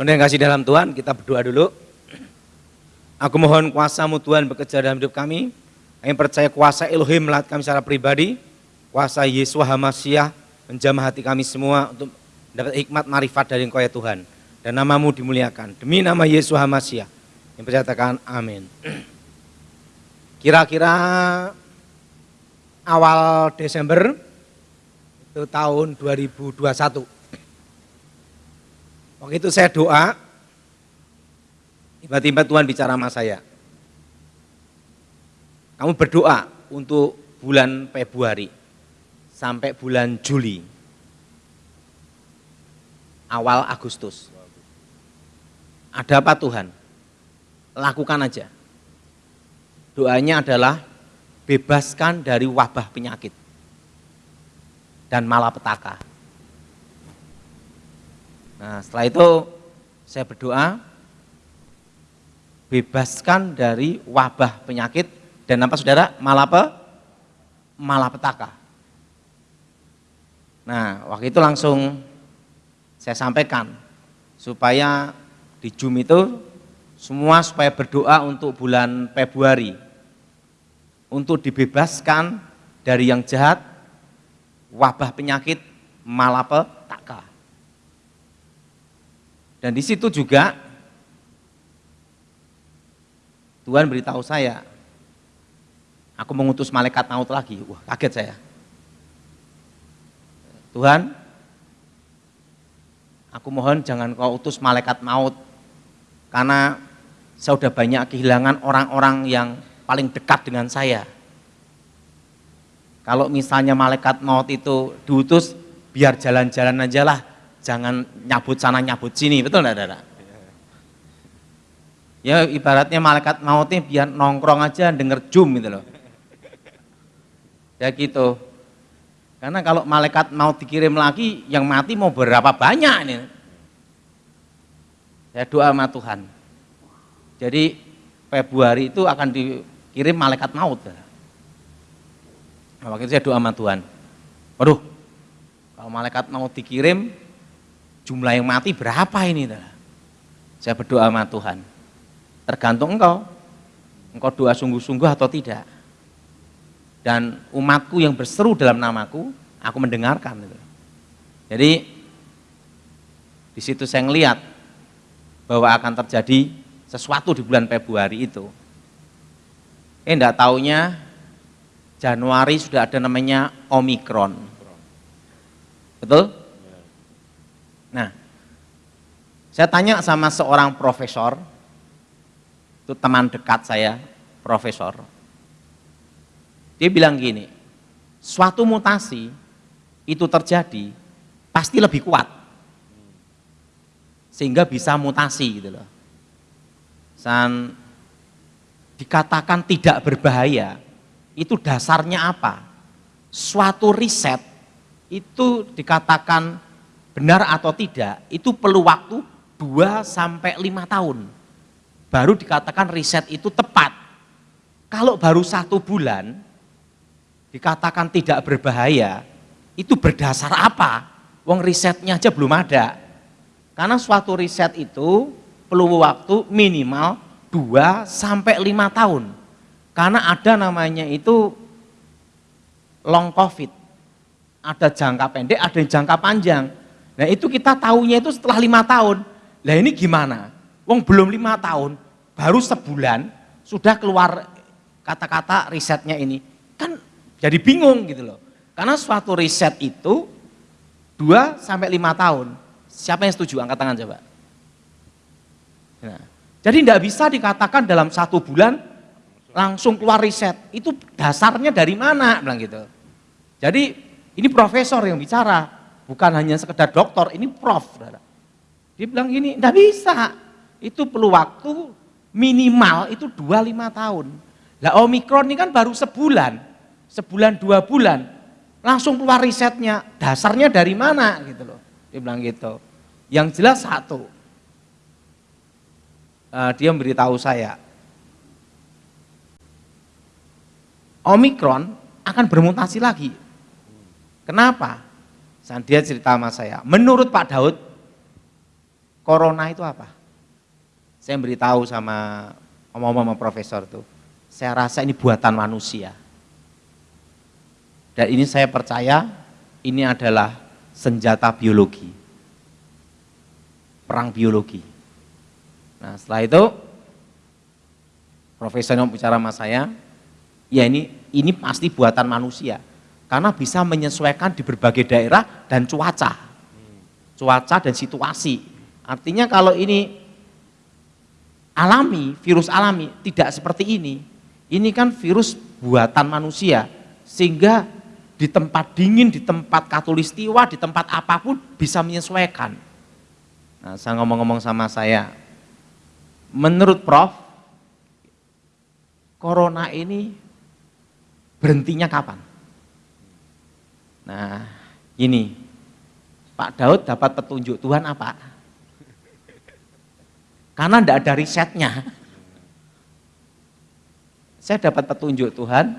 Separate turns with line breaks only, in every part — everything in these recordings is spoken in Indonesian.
Saudara yang kasih dalam Tuhan, kita berdoa dulu. Aku mohon kuasamu Tuhan bekerja dalam hidup kami. Kami percaya kuasa Elohim melatih kami secara pribadi. Kuasa Yesus Hamasiah menjamah hati kami semua untuk dapat hikmat marifat dari Engkau ya Tuhan. Dan namamu dimuliakan. Demi nama Yesus Hamasiah. Yang percatakan amin. Kira-kira awal Desember itu tahun 2021 Waktu itu saya doa, tiba-tiba Tuhan bicara sama saya. Kamu berdoa untuk bulan Februari sampai bulan Juli, awal Agustus. Ada apa Tuhan? Lakukan aja. Doanya adalah bebaskan dari wabah penyakit dan malapetaka. Nah setelah itu saya berdoa, bebaskan dari wabah penyakit dan apa saudara? Malape, malapetaka. Nah waktu itu langsung saya sampaikan supaya di Zoom itu semua supaya berdoa untuk bulan Februari untuk dibebaskan dari yang jahat, wabah penyakit, malapetaka. Dan di situ juga Tuhan beritahu saya, aku mengutus malaikat maut lagi. Wah, kaget saya. Tuhan, aku mohon jangan kau utus malaikat maut, karena saya sudah banyak kehilangan orang-orang yang paling dekat dengan saya. Kalau misalnya malaikat maut itu diutus, biar jalan-jalan aja lah, jangan nyabut sana nyabut sini, betul enggak Dada? Ya ibaratnya malaikat mautnya biar nongkrong aja denger jum gitu loh. Ya gitu. Karena kalau malaikat mau dikirim lagi, yang mati mau berapa banyak ini. Ya doa sama Tuhan. Jadi Februari itu akan dikirim malaikat maut. Nah, waktu itu saya doa sama Tuhan. Waduh, kalau malaikat mau dikirim, jumlah yang mati berapa ini? Saya berdoa sama Tuhan. Tergantung engkau, engkau doa sungguh-sungguh atau tidak. Dan umatku yang berseru dalam namaku, aku mendengarkan. Jadi di situ saya ngelihat bahwa akan terjadi sesuatu di bulan Februari itu. Eh enggak taunya Januari sudah ada namanya Omikron. Betul? Nah, saya tanya sama seorang profesor, itu teman dekat saya, profesor. Dia bilang gini, suatu mutasi itu terjadi pasti lebih kuat. Sehingga bisa mutasi gitu loh. Dan dikatakan tidak berbahaya, itu dasarnya apa? Suatu riset itu dikatakan benar atau tidak, itu perlu waktu 2 sampai 5 tahun. Baru dikatakan riset itu tepat. Kalau baru satu bulan, dikatakan tidak berbahaya, itu berdasar apa? Wong risetnya aja belum ada. Karena suatu riset itu perlu waktu minimal 2 sampai 5 tahun. Karena ada namanya itu long covid. Ada jangka pendek, ada jangka panjang. Nah itu kita tahunya itu setelah lima tahun. Nah ini gimana? Wong belum lima tahun, baru sebulan sudah keluar kata-kata risetnya ini. Kan jadi bingung gitu loh. Karena suatu riset itu dua sampai lima tahun. Siapa yang setuju? Angkat tangan coba. Nah, jadi tidak bisa dikatakan dalam satu bulan langsung keluar riset. Itu dasarnya dari mana? Bilang gitu. Jadi ini profesor yang bicara bukan hanya sekedar dokter, ini prof. Dia bilang gini, enggak bisa, itu perlu waktu minimal itu 2-5 tahun. Lah Omikron ini kan baru sebulan, sebulan dua bulan, langsung keluar risetnya, dasarnya dari mana gitu loh. Dia bilang gitu. Yang jelas satu, uh, dia memberitahu saya, Omikron akan bermutasi lagi. Kenapa? Dan dia cerita sama saya, menurut Pak Daud, corona itu apa? Saya beritahu sama omong-omong profesor tuh, saya rasa ini buatan manusia. Dan ini saya percaya ini adalah senjata biologi. Perang biologi. Nah setelah itu, profesor yang bicara sama saya, ya ini ini pasti buatan manusia. Karena bisa menyesuaikan di berbagai daerah dan cuaca. Cuaca dan situasi. Artinya kalau ini alami, virus alami, tidak seperti ini. Ini kan virus buatan manusia. Sehingga di tempat dingin, di tempat katulistiwa, di tempat apa pun bisa menyesuaikan. Nah, saya ngomong-ngomong sama saya, menurut Prof, Corona ini berhentinya kapan? Nah, ini Pak Daud dapat petunjuk Tuhan apa? Karena tidak ada risetnya. Saya dapat petunjuk Tuhan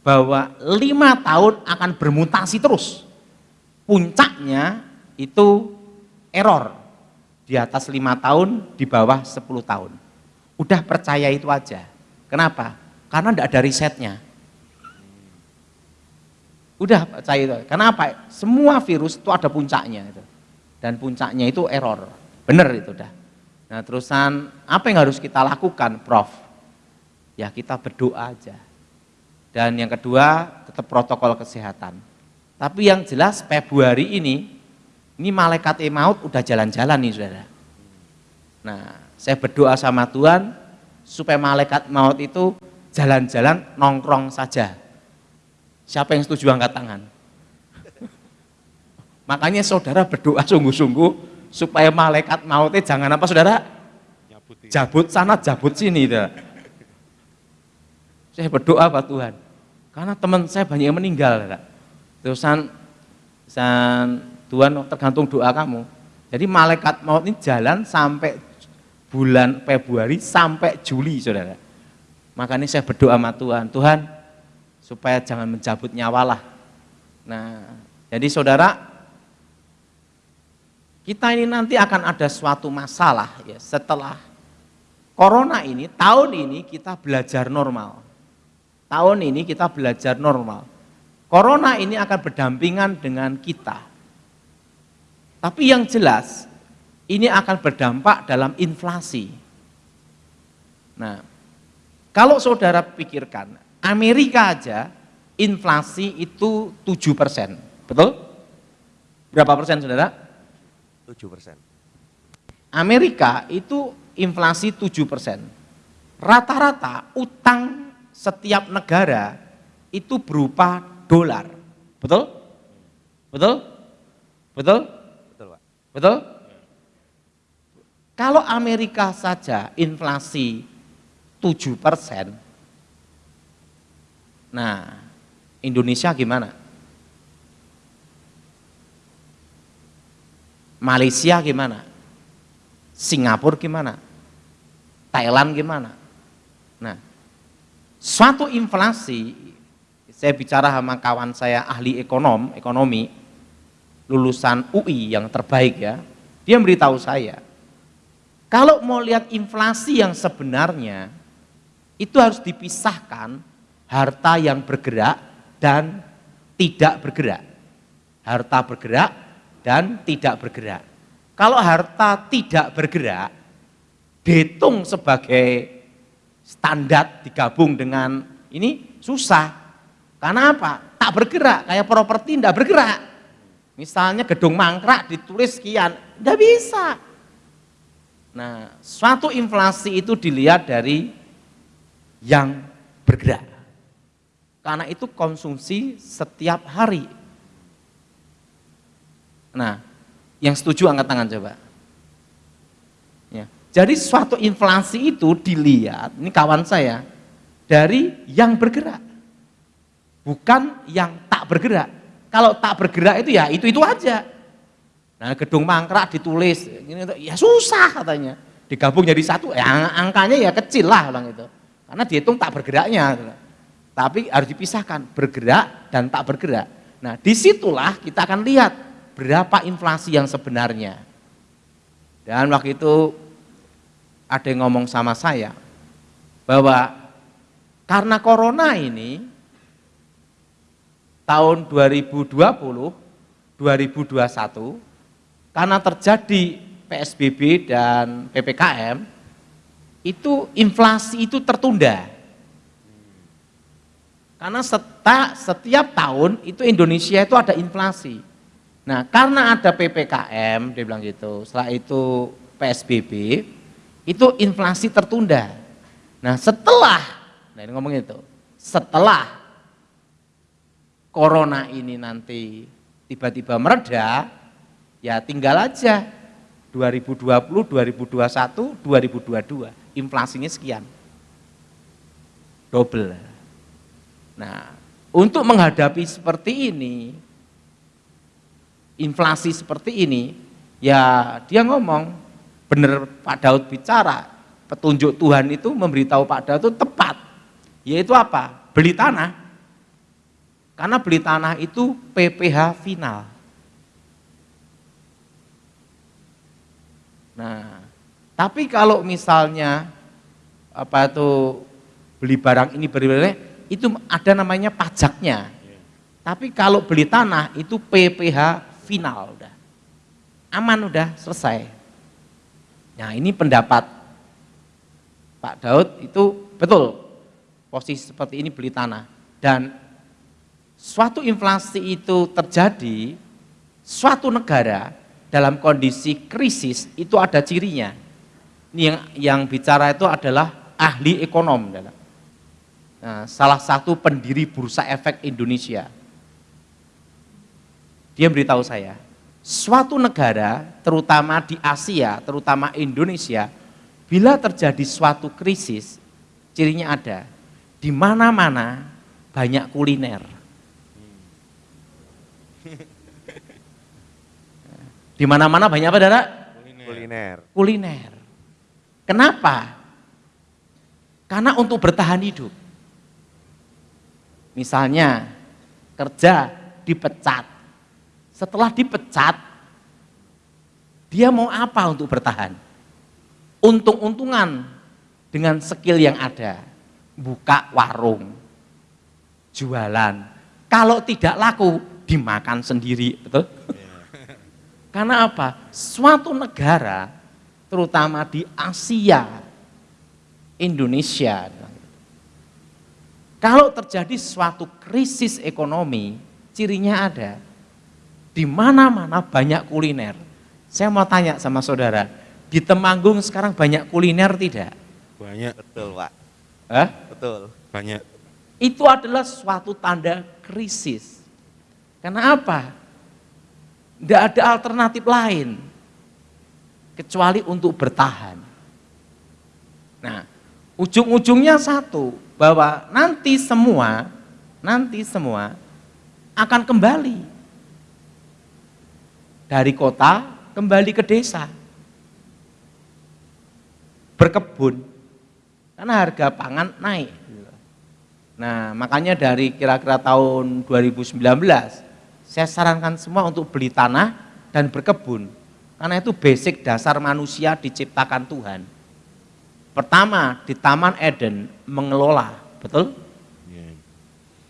bahwa lima tahun akan bermutasi terus. Puncaknya itu error di atas lima tahun, di bawah sepuluh tahun. Udah percaya itu aja. Kenapa? Karena tidak ada risetnya. Udah percaya itu. Kenapa? Semua virus itu ada puncaknya itu. Dan puncaknya itu error. Benar itu dah. Nah terusan apa yang harus kita lakukan Prof? Ya kita berdoa aja. Dan yang kedua tetap protokol kesehatan. Tapi yang jelas Februari ini, ini malaikat maut udah jalan-jalan nih saudara. Nah saya berdoa sama Tuhan supaya malaikat maut itu jalan-jalan nongkrong saja Siapa yang setuju angkat tangan? Makanya saudara berdoa sungguh-sungguh supaya malaikat mautnya jangan apa saudara? Jabut sana, jabut sini. Dah. Saya berdoa Pak Tuhan. Karena teman saya banyak yang meninggal. Dah. Terusan san, Tuhan tergantung doa kamu. Jadi malaikat maut ini jalan sampai bulan Februari sampai Juli saudara. Makanya saya berdoa sama Tuhan, Tuhan supaya jangan mencabut nyawa lah. Nah, jadi saudara, kita ini nanti akan ada suatu masalah ya setelah corona ini, tahun ini kita belajar normal. Tahun ini kita belajar normal. Corona ini akan berdampingan dengan kita. Tapi yang jelas, ini akan berdampak dalam inflasi. Nah, kalau saudara pikirkan, Amerika aja inflasi itu 7 persen, betul? Berapa persen saudara?
7 persen.
Amerika itu inflasi 7 persen. Rata-rata utang setiap negara itu berupa dolar, betul? Betul? Betul?
Betul Pak.
Betul? Kalau Amerika saja inflasi 7 persen, Nah, Indonesia gimana? Malaysia gimana? Singapura gimana? Thailand gimana? Nah, suatu inflasi, saya bicara sama kawan saya ahli ekonom, ekonomi, lulusan UI yang terbaik ya, dia memberitahu saya, kalau mau lihat inflasi yang sebenarnya, itu harus dipisahkan harta yang bergerak dan tidak bergerak. Harta bergerak dan tidak bergerak. Kalau harta tidak bergerak, dihitung sebagai standar digabung dengan ini susah. Karena apa? Tak bergerak, kayak properti tidak bergerak. Misalnya gedung mangkrak ditulis sekian, tidak bisa. Nah, suatu inflasi itu dilihat dari yang bergerak. Karena itu konsumsi setiap hari. Nah, yang setuju angkat tangan coba. Ya. Jadi suatu inflasi itu dilihat, ini kawan saya, dari yang bergerak. Bukan yang tak bergerak. Kalau tak bergerak itu ya itu-itu aja. Nah gedung mangkrak ditulis, ini, ya susah katanya. Digabung jadi satu, ya angkanya ya kecil lah orang itu. Karena dihitung tak bergeraknya. Tapi harus dipisahkan, bergerak dan tak bergerak. Nah di situlah kita akan lihat berapa inflasi yang sebenarnya. Dan waktu itu ada yang ngomong sama saya bahwa karena corona ini tahun 2020, 2021 karena terjadi PSBB dan PPKM itu inflasi itu tertunda. Karena seta, setiap tahun itu Indonesia itu ada inflasi. Nah, karena ada PPKM, dia bilang gitu, setelah itu PSBB, itu inflasi tertunda. Nah, setelah, nah ini ngomong itu, setelah corona ini nanti tiba-tiba mereda, ya tinggal aja 2020, 2021, 2022, inflasinya sekian. Double. Nah, untuk menghadapi seperti ini, inflasi seperti ini, ya dia ngomong, benar Pak Daud bicara, petunjuk Tuhan itu memberitahu Pak Daud itu tepat, yaitu apa? Beli tanah. Karena beli tanah itu PPH final. Nah, tapi kalau misalnya apa itu beli barang ini beri itu ada namanya pajaknya. Tapi kalau beli tanah itu PPH final udah. Aman udah selesai. Nah ini pendapat Pak Daud itu betul posisi seperti ini beli tanah dan suatu inflasi itu terjadi suatu negara dalam kondisi krisis itu ada cirinya. Ini yang yang bicara itu adalah ahli ekonom dalam salah satu pendiri Bursa Efek Indonesia. Dia beritahu saya, suatu negara, terutama di Asia, terutama Indonesia, bila terjadi suatu krisis, cirinya ada, di mana-mana banyak kuliner. Di mana-mana banyak apa, Dara?
Kuliner.
Kuliner. Kenapa? Karena untuk bertahan hidup. Misalnya kerja dipecat. Setelah dipecat, dia mau apa untuk bertahan? Untung-untungan dengan skill yang ada. Buka warung, jualan. Kalau tidak laku, dimakan sendiri, betul? Karena apa? Suatu negara, terutama di Asia, Indonesia, kalau terjadi suatu krisis ekonomi, cirinya ada. Di mana-mana banyak kuliner. Saya mau tanya sama saudara, di Temanggung sekarang banyak kuliner tidak?
Banyak. Betul, Pak.
Hah?
Betul. Banyak.
Itu adalah suatu tanda krisis. Karena apa? Tidak ada alternatif lain kecuali untuk bertahan. Nah, ujung-ujungnya satu, bahwa nanti semua, nanti semua akan kembali dari kota kembali ke desa. Berkebun, karena harga pangan naik. Nah makanya dari kira-kira tahun 2019, saya sarankan semua untuk beli tanah dan berkebun. Karena itu basic dasar manusia diciptakan Tuhan. Pertama di Taman Eden mengelola, betul? Iya.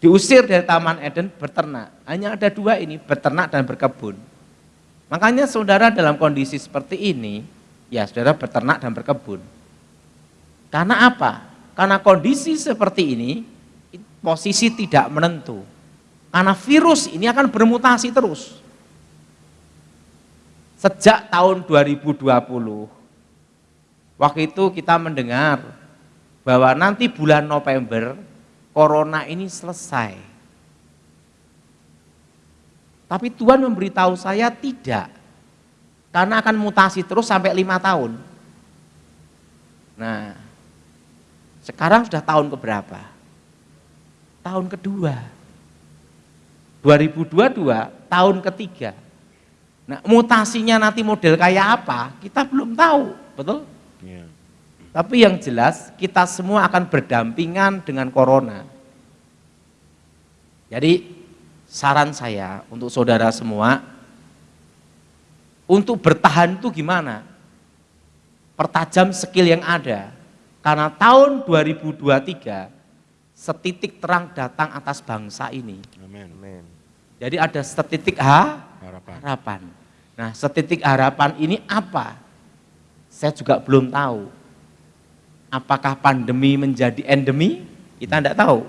Diusir dari Taman Eden berternak. Hanya ada dua ini, berternak dan berkebun. Makanya saudara dalam kondisi seperti ini, ya saudara berternak dan berkebun. Karena apa? Karena kondisi seperti ini, posisi tidak menentu. Karena virus ini akan bermutasi terus. Sejak tahun 2020, Waktu itu kita mendengar bahwa nanti bulan November corona ini selesai. Tapi Tuhan memberitahu saya tidak. Karena akan mutasi terus sampai lima tahun. Nah, sekarang sudah tahun keberapa? Tahun kedua. 2022, tahun ketiga. Nah, mutasinya nanti model kayak apa? Kita belum tahu, betul? Ya. Tapi yang jelas kita semua akan berdampingan dengan corona. Jadi saran saya untuk saudara semua, untuk bertahan itu gimana? pertajam skill yang ada. Karena tahun 2023 setitik terang datang atas bangsa ini.
Amin.
Amin.
Jadi ada setitik ha,
Harapan.
harapan. Nah, setitik harapan ini apa? Saya juga belum tahu. Apakah pandemi menjadi endemi? Kita tidak tahu.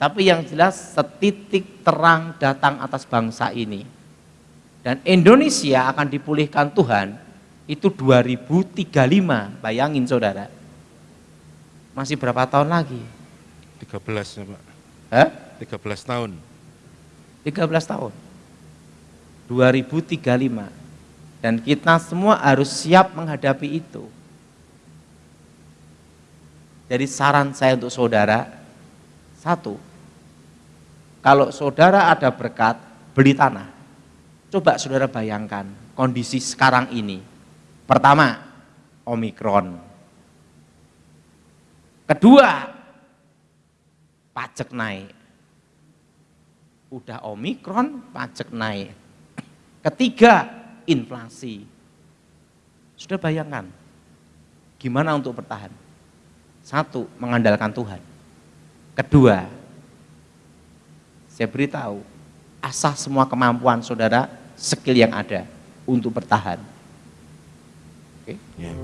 Tapi yang jelas setitik terang datang atas bangsa ini. Dan Indonesia akan dipulihkan Tuhan itu 2035. Bayangin saudara. Masih berapa tahun lagi?
13 ya Pak.
Hah?
13 tahun.
13 tahun. 2035. Dan kita semua harus siap menghadapi itu. Jadi saran saya untuk saudara, satu, kalau saudara ada berkat, beli tanah. Coba saudara bayangkan kondisi sekarang ini. Pertama, Omikron. Kedua, pajak naik. Udah Omikron, pajak naik. Ketiga, inflasi. Sudah bayangkan, gimana untuk bertahan? Satu, mengandalkan Tuhan. Kedua, saya beritahu, asah semua kemampuan saudara, skill yang ada untuk bertahan. Oke?
Ya.